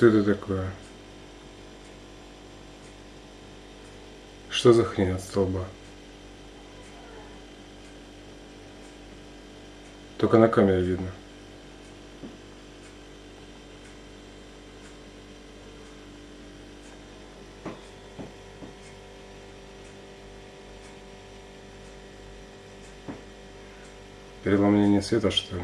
Что это такое? Что за хрень от столба? Только на камере видно. Переломление света, что ли?